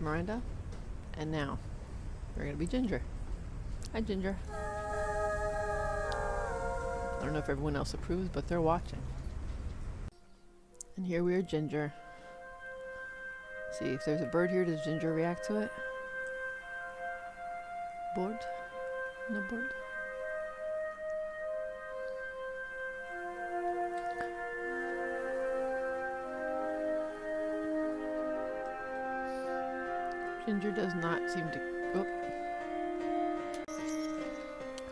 Miranda. And now, we're gonna be Ginger. Hi, Ginger. I don't know if everyone else approves, but they're watching. And here we are, Ginger. See, if there's a bird here, does Ginger react to it? Bored? No bored? Ginger does not seem to. Oh.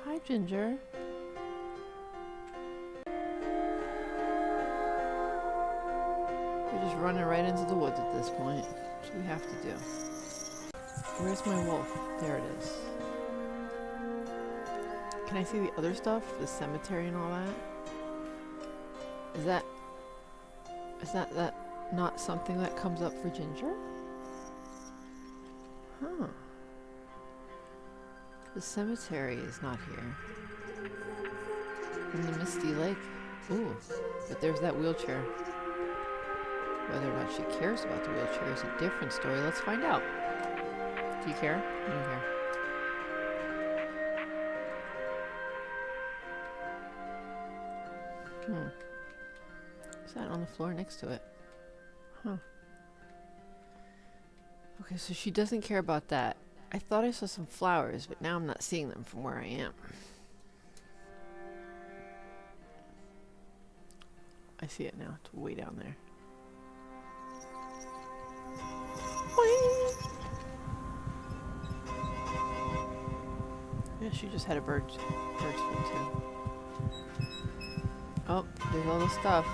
Hi, Ginger. We're just running right into the woods at this point, which we have to do. Where's my wolf? There it is. Can I see the other stuff? The cemetery and all that? Is that... Is that that not something that comes up for Ginger? The cemetery is not here. And the Misty Lake. Ooh, but there's that wheelchair. Whether or not she cares about the wheelchair is a different story. Let's find out. Do you care? I don't care. Hmm. Is that on the floor next to it? Huh. Okay, so she doesn't care about that. I thought I saw some flowers, but now I'm not seeing them from where I am. I see it now. It's way down there. Yeah, she just had a bird, bird's too. Oh, there's all the stuff.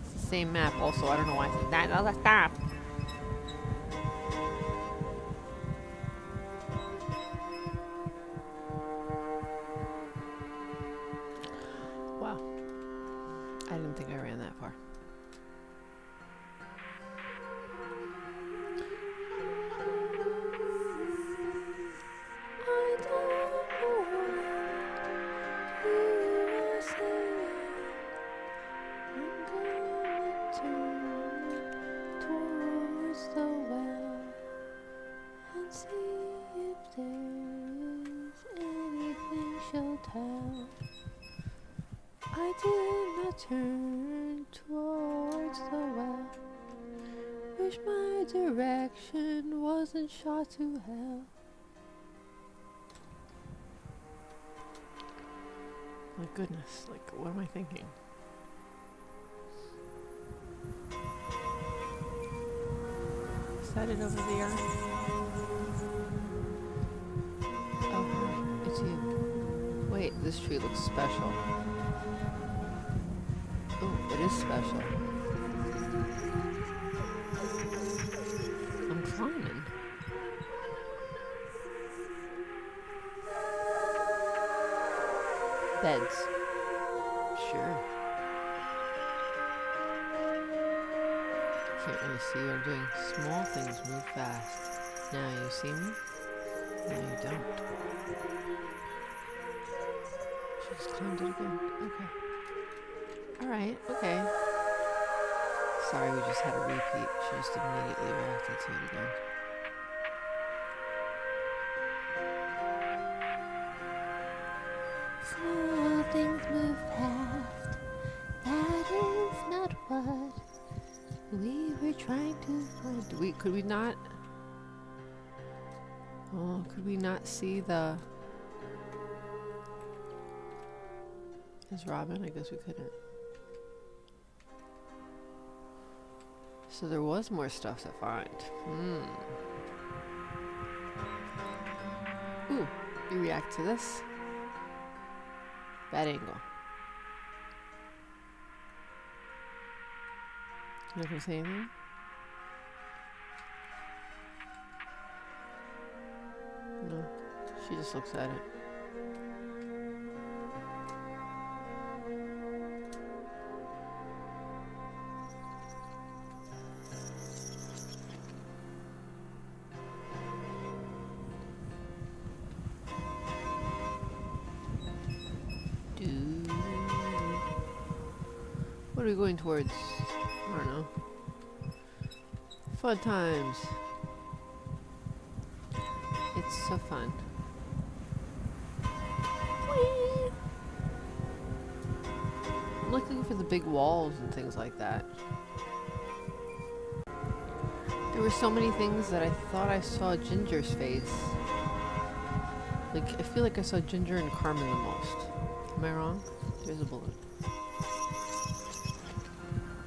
It's the same map also. I don't know why it's that other stuff. She'll tell. I did not turn towards the well. Wish my direction wasn't shot to hell. My goodness, like, what am I thinking? Is that it over there? Oh, this tree looks special. Oh, it is special. I'm climbing. Beds. Sure. Can't really see what I'm doing. Small things move fast. Now you see me? No, you don't. She just climbed it again. Okay. Alright, okay. Sorry, we just had a repeat. She just immediately reacted to it again. Slow things move fast. That is not what we were trying to find. We could we not Oh, could we not see the Is Robin? I guess we couldn't. So there was more stuff to find. Hmm. Ooh, you react to this? Bad angle. You gonna anything? No. She just looks at it. towards, I don't know, fun times. It's so fun. Whee! I'm looking for the big walls and things like that. There were so many things that I thought I saw Ginger's face. Like, I feel like I saw Ginger and Carmen the most. Am I wrong? There's a balloon.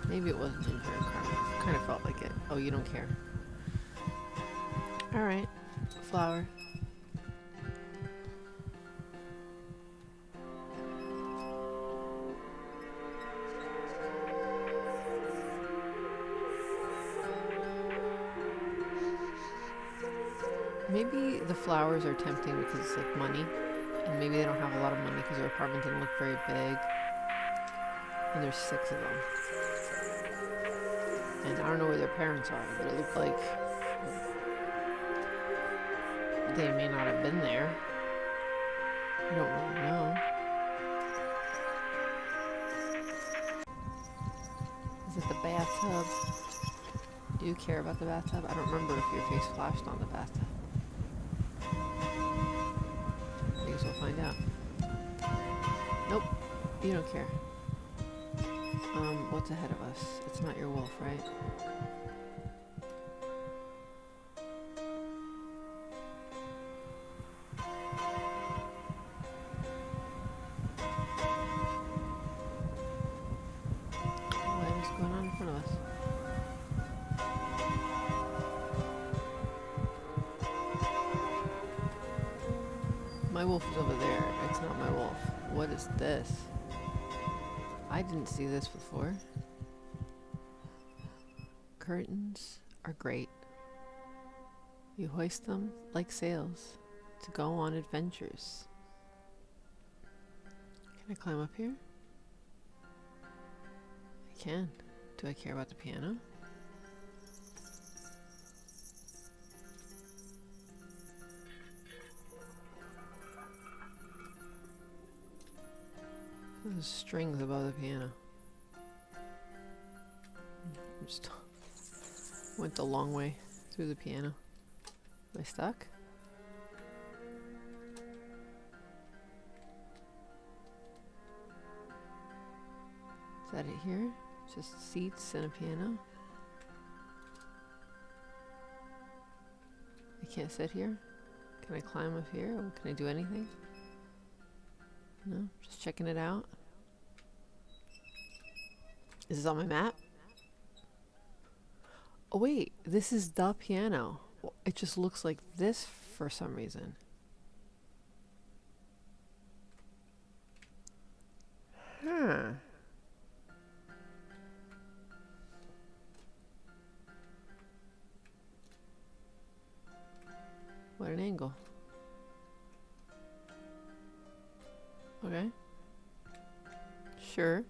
Maybe it wasn't and Carmen. Kind of felt like it. Oh, you don't care. Alright. Flower. Maybe the flowers are tempting because it's like money. And maybe they don't have a lot of money because their apartment didn't look very big. And there's six of them. And I don't know where their parents are, but it looked like they may not have been there. I don't really know. Is it the bathtub? Do you care about the bathtub? I don't remember if your face flashed on the bathtub. I guess we'll find out. Nope, you don't care. Um, what's ahead of us? It's not your wolf, right? My wolf is over there. It's not my wolf. What is this? I didn't see this before. Curtains are great. You hoist them like sails to go on adventures. Can I climb up here? I can. Do I care about the piano? There's strings above the piano. Just went the long way through the piano. Am I stuck? Is that it here? Just seats and a piano? I can't sit here? Can I climb up here? Can I do anything? No? Just checking it out? Is this on my map? Oh wait, this is the piano. It just looks like this for some reason. Huh. What an angle. Okay. Sure.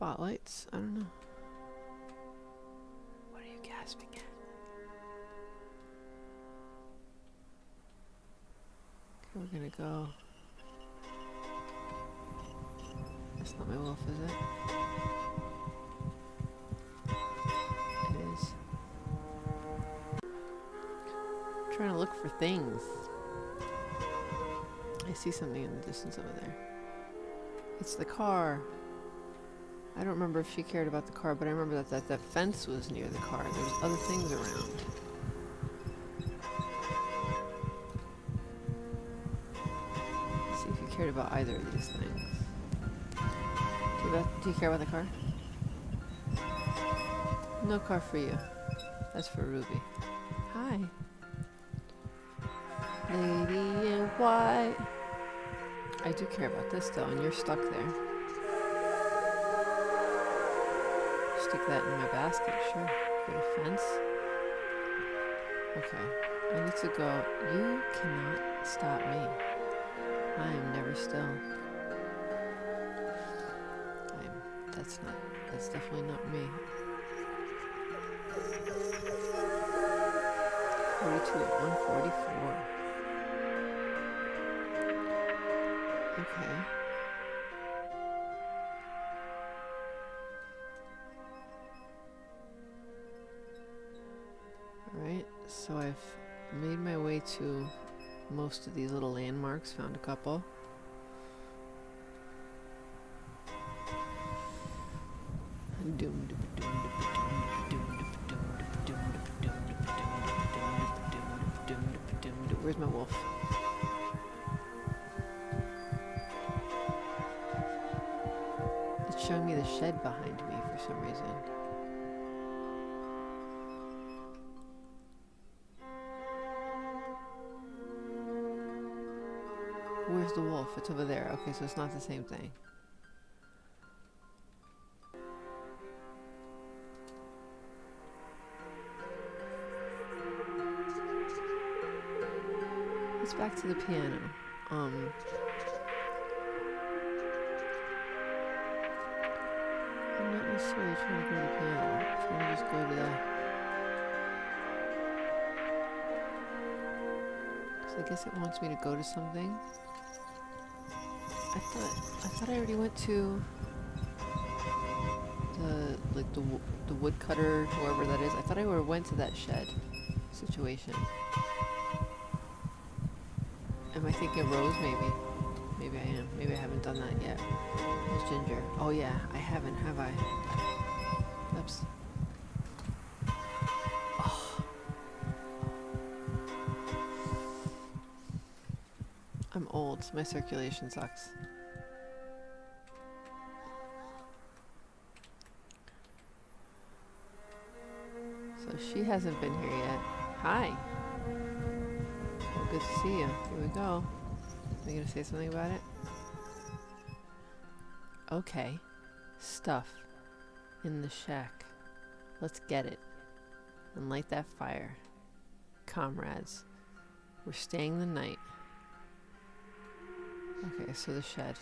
Spotlights? I don't know. What are you gasping at? Okay, we're gonna go. That's not my wolf, is it? It is. trying to look for things. I see something in the distance over there. It's the car. I don't remember if she cared about the car, but I remember that that, that fence was near the car. There was other things around. Let's see if you cared about either of these things. Do you, do you care about the car? No car for you. That's for Ruby. Hi. Lady in white. I do care about this though, and you're stuck there. Stick that in my basket, sure. Get a fence. Okay. I need to go. You cannot stop me. I am never still. I'm that's not that's definitely not me. 42 at 144. Okay. Made my way to most of these little landmarks, found a couple. The wolf? It's over there. Okay, so it's not the same thing. Let's back to the piano. Um. I'm not necessarily trying to go to the piano. I'm trying to just go to the. I guess it wants me to go to something. I thought I thought I already went to the like the the woodcutter, whoever that is. I thought I already went to that shed situation. Am I thinking Rose? Maybe. Maybe I am. Maybe I haven't done that yet. There's Ginger. Oh yeah, I haven't, have I? My circulation sucks. So she hasn't been here yet. Hi. Well, good to see you. Here we go. Are you gonna say something about it? Okay. Stuff. In the shack. Let's get it. And light that fire. Comrades. We're staying the night. Okay, so the shed.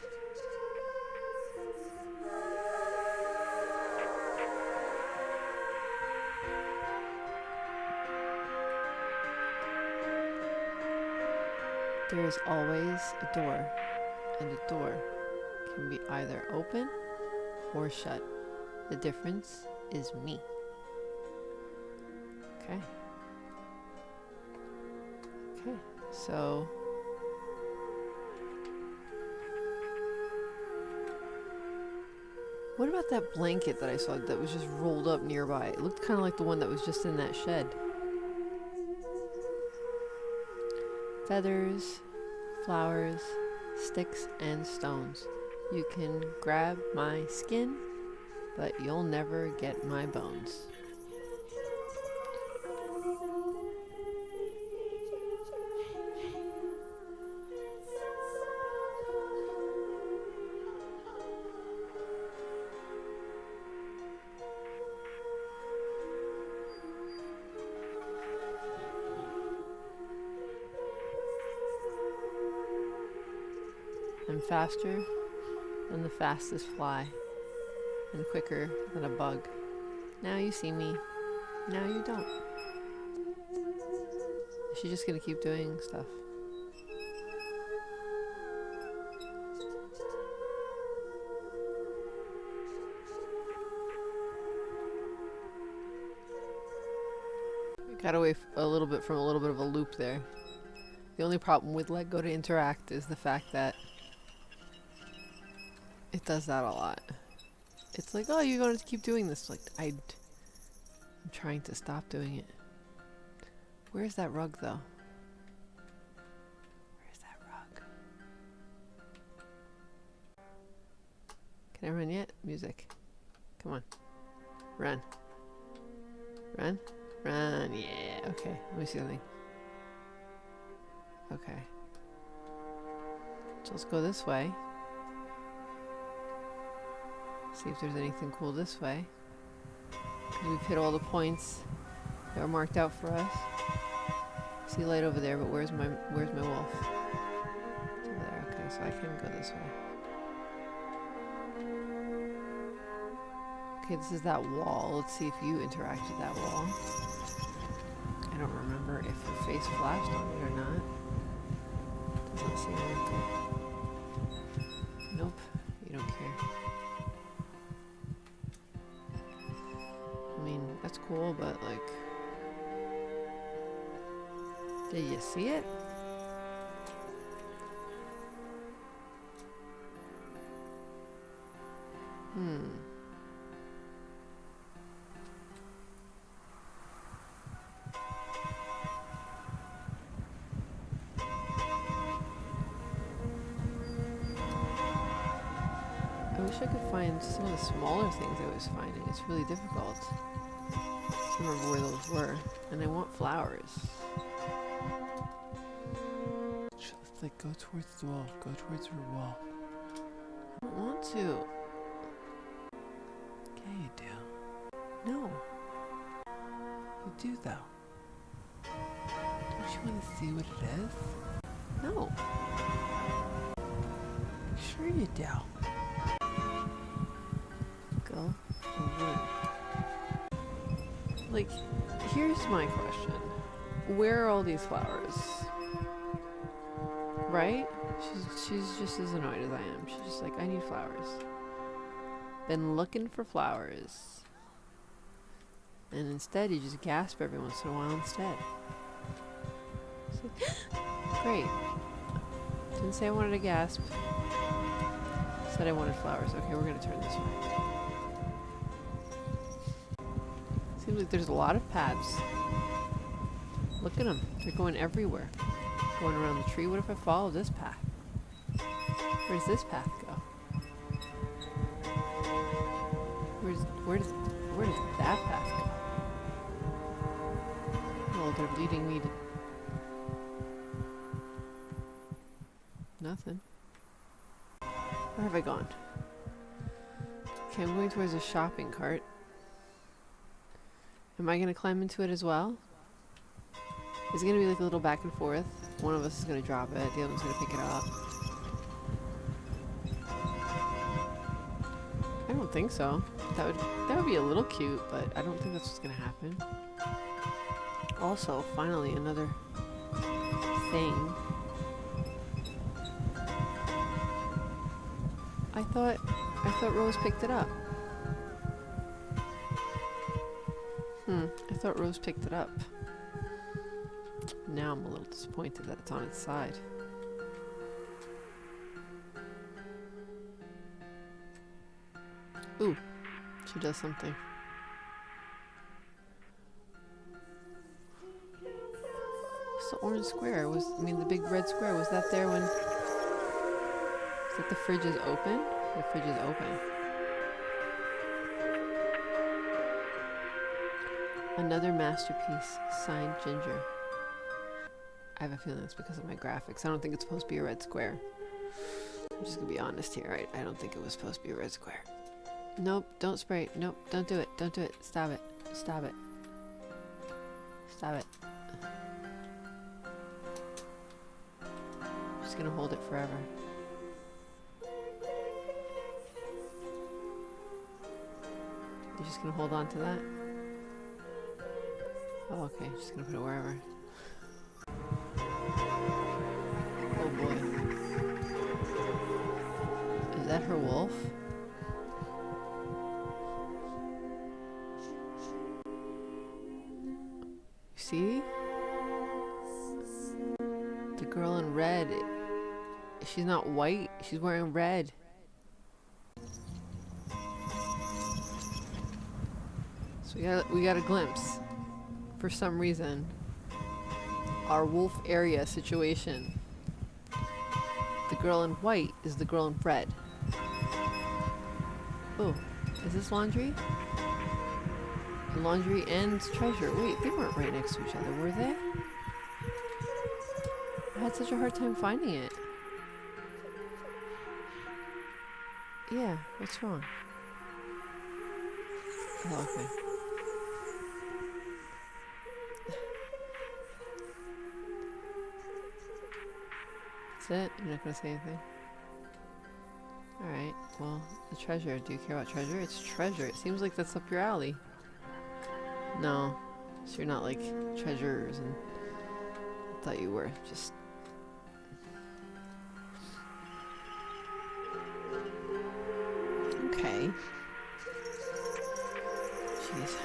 There is always a door, and a door can be either open or shut. The difference is me. Okay. Okay, so. What about that blanket that I saw that was just rolled up nearby? It looked kind of like the one that was just in that shed. Feathers, flowers, sticks, and stones. You can grab my skin, but you'll never get my bones. Faster than the fastest fly, and quicker than a bug. Now you see me, now you don't. She's just gonna keep doing stuff? We got away a little bit from a little bit of a loop there. The only problem with let go to interact is the fact that does that a lot. It's like, oh, you're going to keep doing this. Like, I, I'm trying to stop doing it. Where's that rug, though? Where's that rug? Can I run yet? Music. Come on. Run. Run. Run. Yeah. Okay. Let me see something. Okay. So let's go this way. See if there's anything cool this way. we've hit all the points that were marked out for us. See light over there, but where's my where's my wolf? It's over there. Okay, so I can go this way. Okay, this is that wall. Let's see if you interact with that wall. I don't remember if your face flashed on it or not. Doesn't seem like it. Nope, cool, but like. Did you see it? Hmm. I wish I could find some of the smaller things I was finding. It's really difficult to remember where those were. And I want flowers. Sh- Like, go towards the wall. Go towards her wall. I don't want to. Yeah, you do. No. You do, though. Don't you want to see what it is? No. Sure you do. Like, here's my question. Where are all these flowers? Right? She's she's just as annoyed as I am. She's just like, I need flowers. Been looking for flowers. And instead you just gasp every once in a while instead. Like, Great. Didn't say I wanted to gasp. Said I wanted flowers. Okay, we're gonna turn this way. Seems like there's a lot of paths. Look at them. They're going everywhere. Going around the tree. What if I follow this path? Where does this path go? Where's where does where does that path go? Well, they're leading me to nothing. Where have I gone? Okay, I'm going towards a shopping cart. Am I going to climb into it as well? It's going to be like a little back and forth? One of us is going to drop it, the other one's going to pick it up. I don't think so. That would that would be a little cute, but I don't think that's what's going to happen. Also, finally another thing. I thought I thought Rose picked it up. Thought Rose picked it up. Now I'm a little disappointed that it's on its side. Ooh, she does something. What's the orange square? Was I mean the big red square? Was that there when? Is that the fridge is open? The fridge is open. Another masterpiece, signed Ginger. I have a feeling it's because of my graphics. I don't think it's supposed to be a red square. I'm just gonna be honest here. I, I don't think it was supposed to be a red square. Nope, don't spray. Nope, don't do it. Don't do it. Stop it. Stop it. Stop it. I'm just gonna hold it forever. You're just gonna hold on to that? Oh, okay. Just gonna put it wherever. Oh boy. Is that her wolf? See? The girl in red. She's not white. She's wearing red. So we got we got a glimpse, for some reason, our wolf area situation. The girl in white is the girl in red. Oh, is this laundry? Laundry and treasure. Wait, they weren't right next to each other, were they? I had such a hard time finding it. Yeah, what's wrong? Oh, okay. That's it? You're not gonna say anything? Alright, well, the treasure. Do you care about treasure? It's treasure. It seems like that's up your alley. No. So you're not like treasures and I thought you were. Just Okay. Jeez.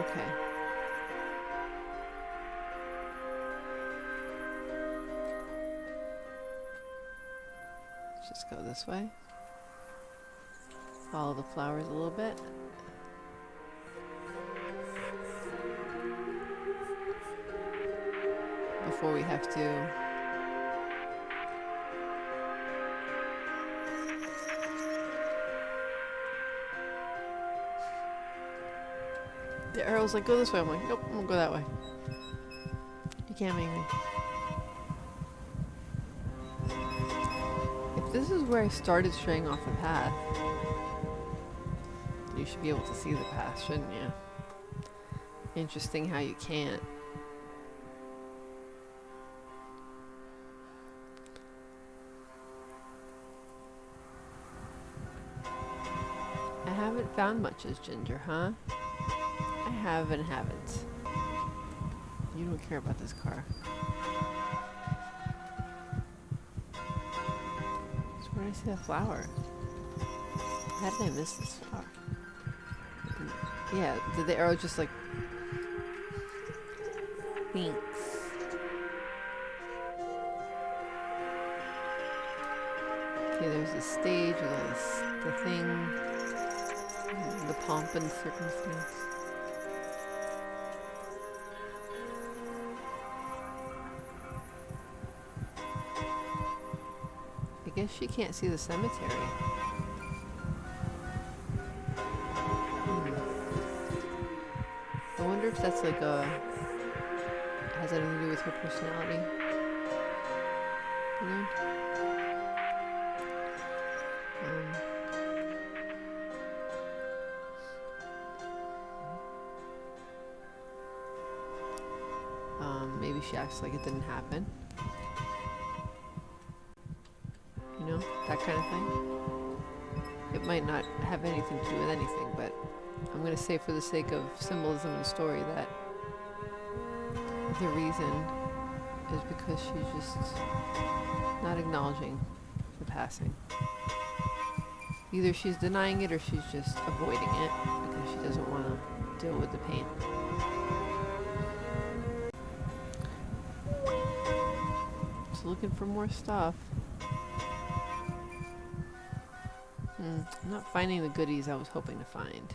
Okay. This way. Follow the flowers a little bit. Before we have to The arrow's like, go this way. I'm like, nope, I'm gonna go that way. You can't make me. This is where I started straying off the path, you should be able to see the path, shouldn't you? Interesting how you can't. I haven't found much as Ginger, huh? I have and haven't. You don't care about this car. I see that flower? How did I miss this flower? Yeah, did the arrow just like... Thanks. Okay, there's a stage this, the thing, the pomp and circumstance. Guess she can't see the cemetery. Hmm. I wonder if that's like a has anything to do with her personality. You know? Um, um, maybe she acts like it didn't happen. Kind of thing. It might not have anything to do with anything, but I'm going to say for the sake of symbolism and story that the reason is because she's just not acknowledging the passing. Either she's denying it or she's just avoiding it because she doesn't want to deal with the pain. Just looking for more stuff. Hmm, I'm not finding the goodies I was hoping to find.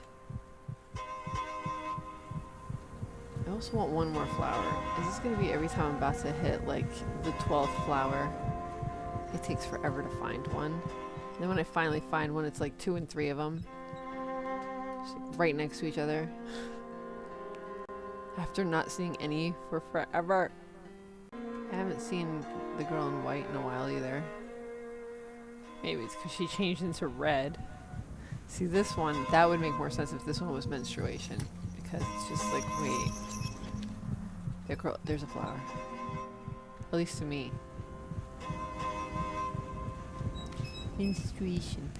I also want one more flower. Is this going to be every time I'm about to hit, like, the 12th flower? It takes forever to find one. And then when I finally find one, it's like two and three of them. Just like right next to each other. After not seeing any for forever. I haven't seen the girl in white in a while either. Maybe it's because she changed into red. See, this one, that would make more sense if this one was menstruation. Because it's just like, wait. There's a flower. At least to me. Menstruation.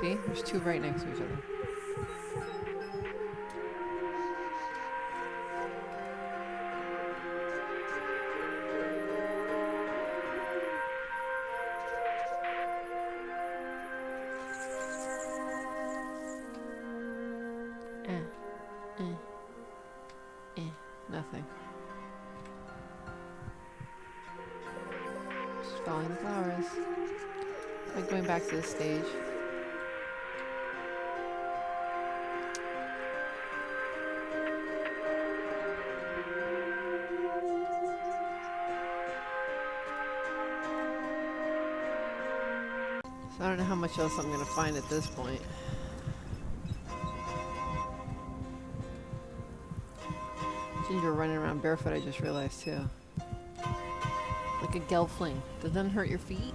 See? There's two right next to each other. The flowers. Like going back to the stage. So I don't know how much else I'm gonna find at this point. Ginger running around barefoot, I just realized too. Like a gelfling. Does that hurt your feet?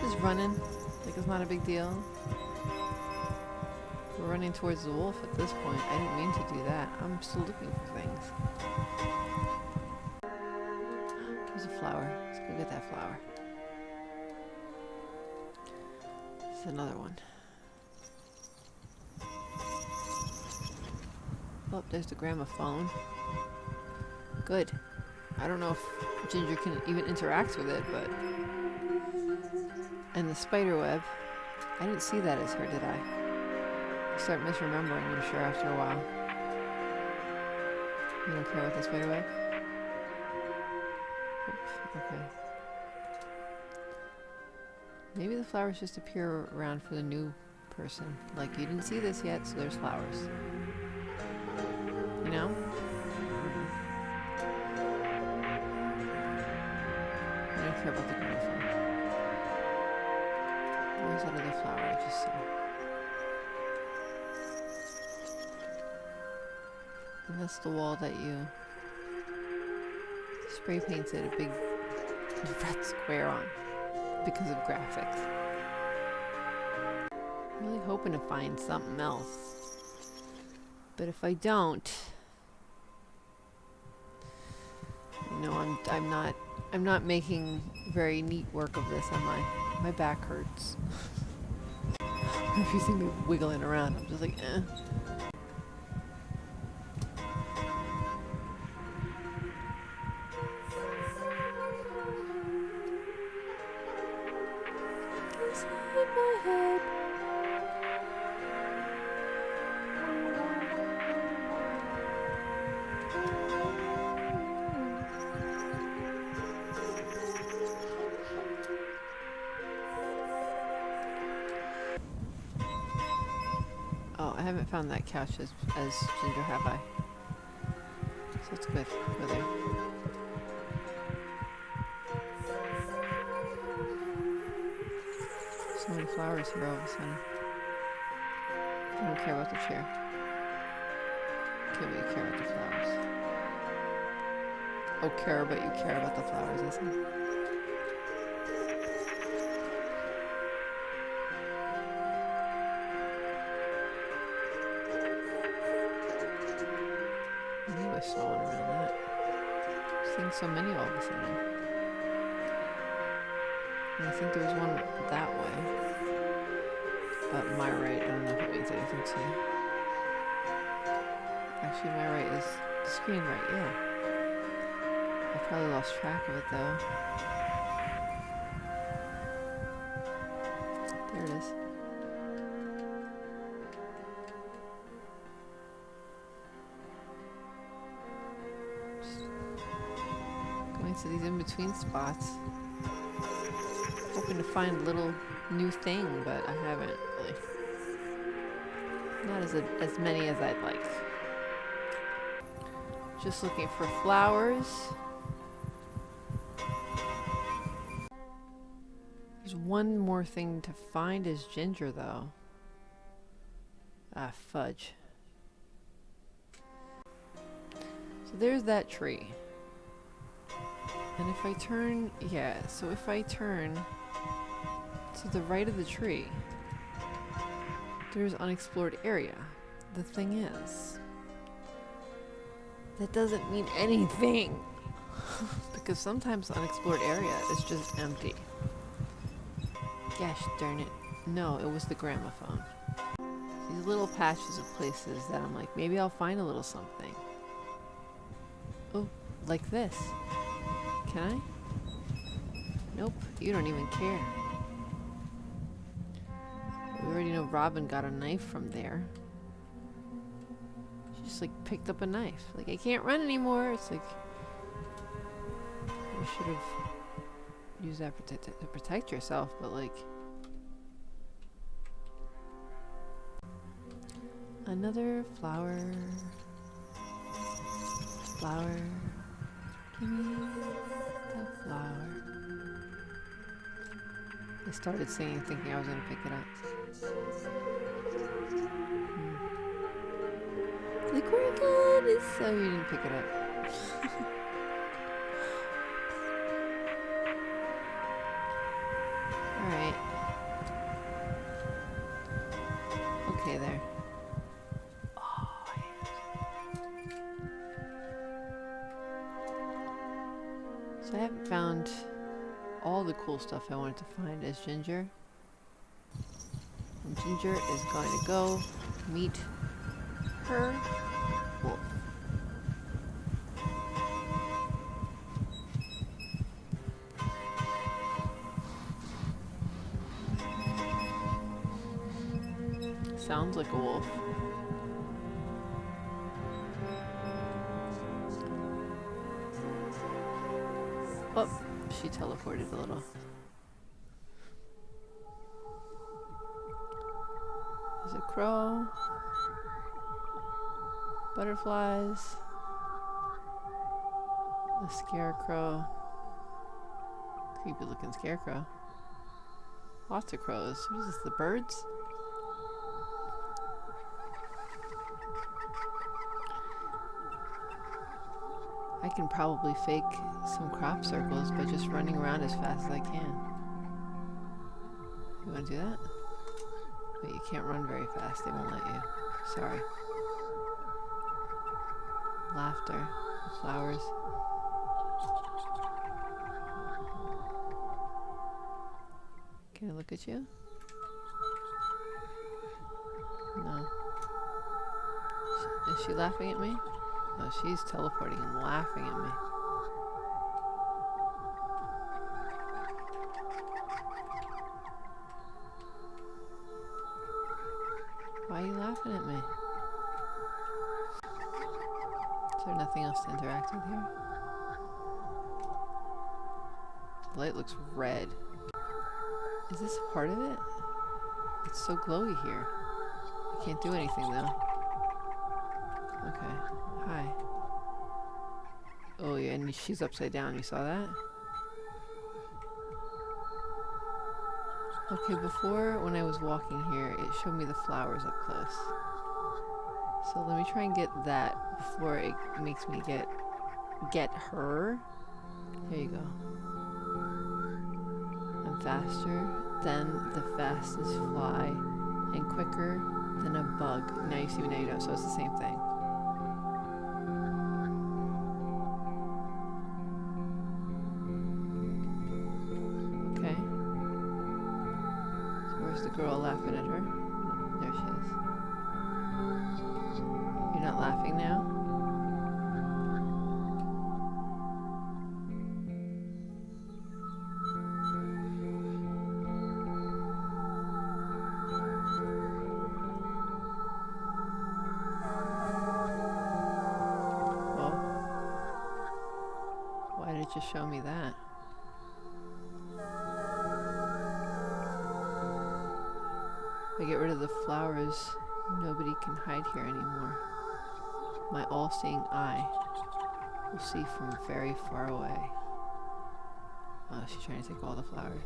Just running. Like it's not a big deal. We're running towards the wolf at this point. I didn't mean to do that. I'm still looking for things. There's a flower. Let's go get that flower. There's another one. Oh, there's the gramophone. Good. I don't know if Ginger can even interact with it, but... And the spider web. I didn't see that as her, did I? You start misremembering, I'm sure, after a while. You don't care about right away? Oop, okay. Maybe the flowers just appear around for the new person. Like, you didn't see this yet, so there's flowers. You know? Care about the that other flower I just saw? And that's the wall that you spray painted a big red square on because of graphics. I'm really hoping to find something else. But if I don't, you know, I'm I'm not I'm not making very neat work of this, am I? My back hurts. if you see me wiggling around, I'm just like, eh. Oh, I haven't found that couch as, as Ginger, have I? So it's good. Go there. So many flowers here all of a sudden. I don't care about the chair. Okay, but you care about the flowers. Oh, care, but you care about the flowers, I see. So many all of a sudden. And I think there was one that way. But my right, I don't know if it means anything to you. Actually, my right is the screen right, yeah. I probably lost track of it though. Spots. Hoping to find a little new thing, but I haven't really. Not as, a, as many as I'd like. Just looking for flowers. There's one more thing to find is ginger, though. Ah, fudge. So there's that tree. And if I turn, yeah, so if I turn to the right of the tree, there's unexplored area. The thing is, that doesn't mean anything. because sometimes unexplored area is just empty. Gosh darn it. No, it was the gramophone. These little patches of places that I'm like, maybe I'll find a little something. Oh, like this. Can I? Nope, you don't even care. We already know Robin got a knife from there. She just like picked up a knife. Like, I can't run anymore. It's like, you should have used that protect to protect yourself, but like. Another flower. Flower. Give me I started singing thinking I was going to pick it up. Hmm. Like, where is so you didn't pick it up. stuff I wanted to find is Ginger. And Ginger is going to go meet her wolf. Sounds like a wolf. Oh, she teleported a little. Crow. Butterflies. A scarecrow. Creepy looking scarecrow. Lots of crows. What is this, the birds? I can probably fake some crop circles by just running around as fast as I can. You want to do that? But you can't run very fast. They won't let you. Sorry. Laughter. Flowers. Can I look at you? No. Is she laughing at me? No, she's teleporting and laughing at me. So glowy here. I can't do anything though. Okay. Hi. Oh yeah, and she's upside down. You saw that? Okay, before when I was walking here, it showed me the flowers up close. So let me try and get that before it makes me get get her. There you go. I'm faster than the fastest fly and quicker than a bug. Now you see me, now you don't, so it's the same thing. Trying to take all the flowers.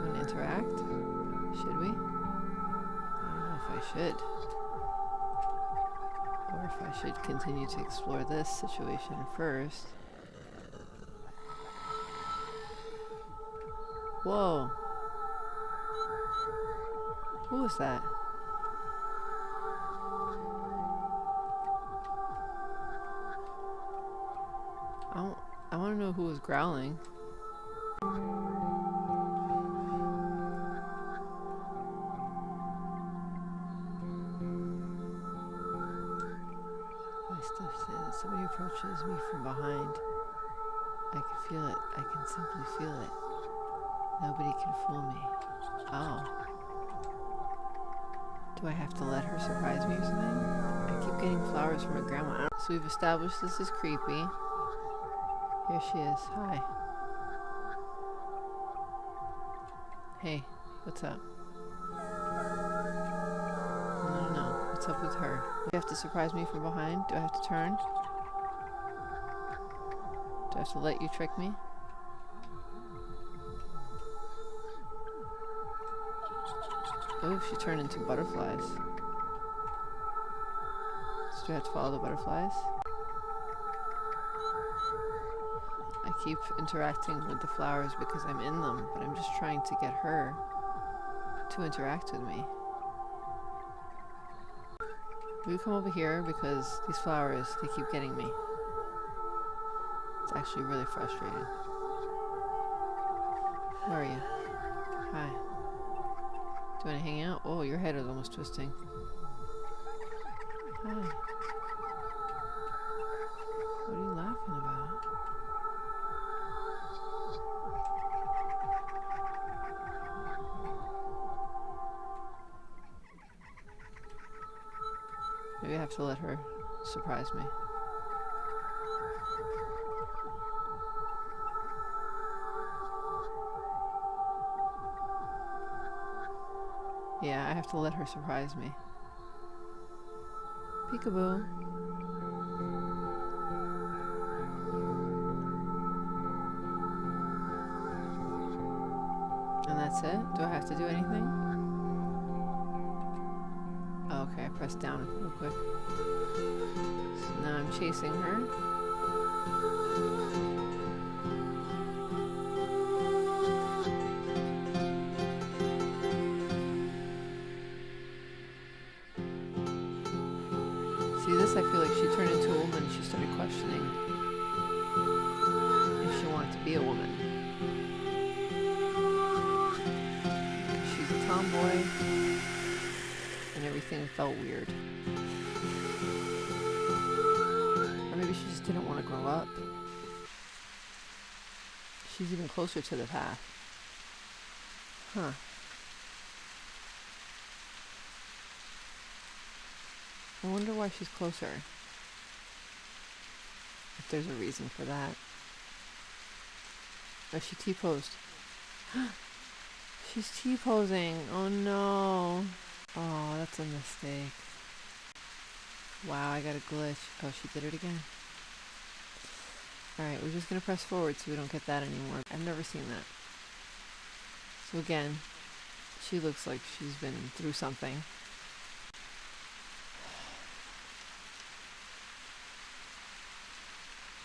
Want to interact? Should we? I don't know if I should. Or if I should continue to explore this situation first. Whoa. Who was that? Know who was growling. My stuff says somebody approaches me from behind. I can feel it. I can simply feel it. Nobody can fool me. Oh. Do I have to let her surprise me or something? I keep getting flowers from her grandma. So we've established this is creepy. Here she is. Hi. Hey, what's up? No, no, no. What's up with her? Do You have to surprise me from behind? Do I have to turn? Do I have to let you trick me? Oh, she turned into butterflies. So do I have to follow the butterflies? Keep interacting with the flowers because I'm in them, but I'm just trying to get her to interact with me. Will you come over here because these flowers, they keep getting me. It's actually really frustrating. Where are you? Hi. Do you want to hang out? Oh, your head is almost twisting. Her surprise me. Yeah, I have to let her surprise me. Peekaboo. And that's it? Do I have to do anything? Okay, down real quick. So now I'm chasing her. Felt weird. Or maybe she just didn't want to grow up. She's even closer to the path. Huh. I wonder why she's closer. If there's a reason for that. Oh, she T-posed. she's T-posing. Oh no. Oh, that's a mistake. Wow, I got a glitch. Oh, she did it again. Alright, we're just gonna press forward so we don't get that anymore. I've never seen that. So again, she looks like she's been through something.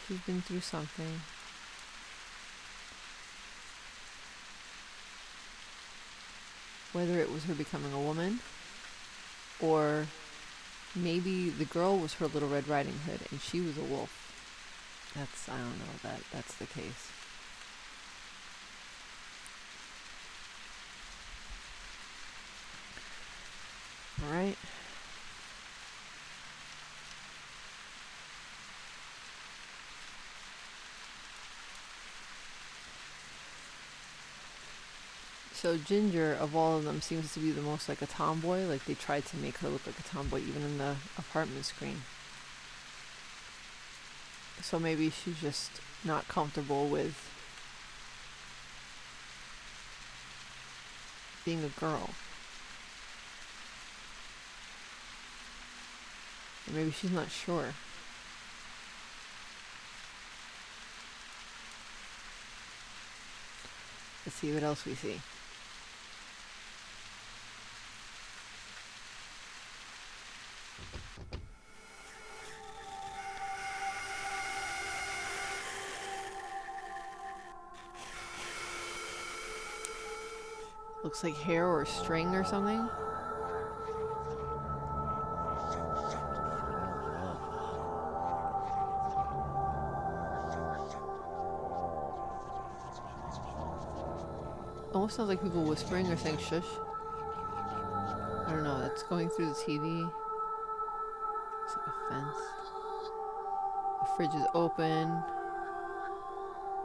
She's been through something. Whether it was her becoming a woman, or maybe the girl was her little Red Riding Hood and she was a wolf. That's, I don't know that that's the case. Alright. So Ginger, of all of them, seems to be the most like a tomboy. Like they tried to make her look like a tomboy even in the apartment screen. So maybe she's just not comfortable with being a girl. Or maybe she's not sure. Let's see what else we see. Looks like hair or string or something. Almost sounds like people whispering or saying shush. I don't know, it's going through the TV. Looks like a fence. The fridge is open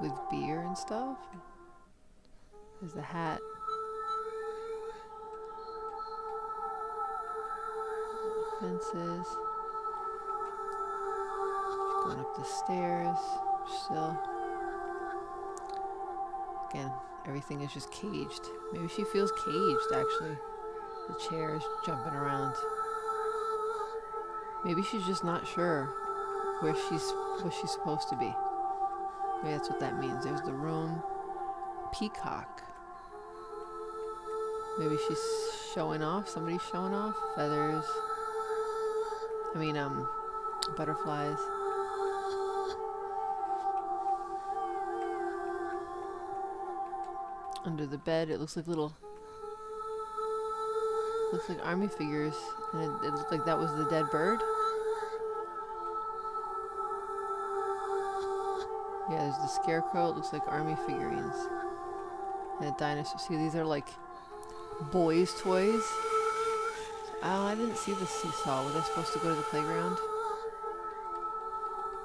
with beer and stuff. There's the hat. Fences. Going up the stairs. Still. Again, everything is just caged. Maybe she feels caged actually. The chair is jumping around. Maybe she's just not sure where she's where she's supposed to be. Maybe that's what that means. There's the room. Peacock. Maybe she's showing off. Somebody's showing off. Feathers. I mean, um, butterflies. Under the bed, it looks like little. Looks like army figures, and it, it looked like that was the dead bird. Yeah, there's the scarecrow. It looks like army figurines. And a dinosaur. See, these are like boys' toys. Oh, I didn't see the seesaw. Was I supposed to go to the playground?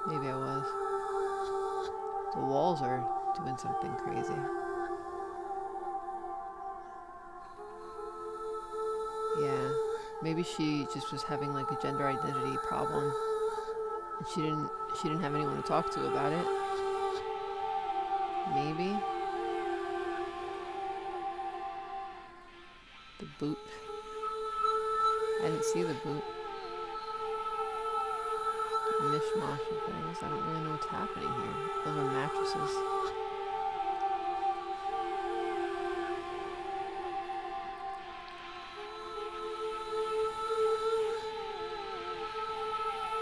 Maybe I was. The walls are doing something crazy. Yeah. Maybe she just was having like a gender identity problem. And she didn't she didn't have anyone to talk to about it. Maybe. The boot. I didn't see the boot. Mishmash of things. I don't really know what's happening here. Those are mattresses.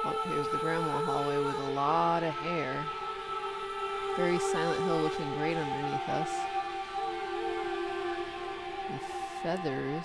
Oh, here's the grandma hallway with a lot of hair. Very Silent Hill looking grate underneath us. And feathers.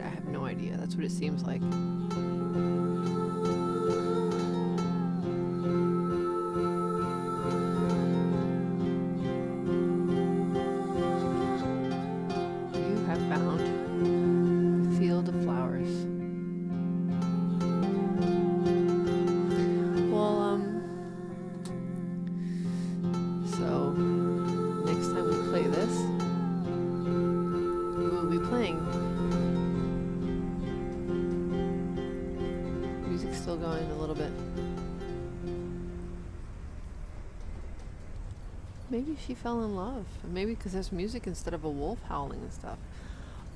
I have no idea. That's what it seems like. She fell in love. Maybe because there's music instead of a wolf howling and stuff.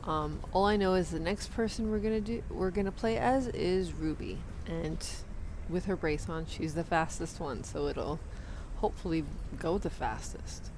Um, all I know is the next person we're gonna do we're gonna play as is Ruby, and with her brace on, she's the fastest one, so it'll hopefully go the fastest.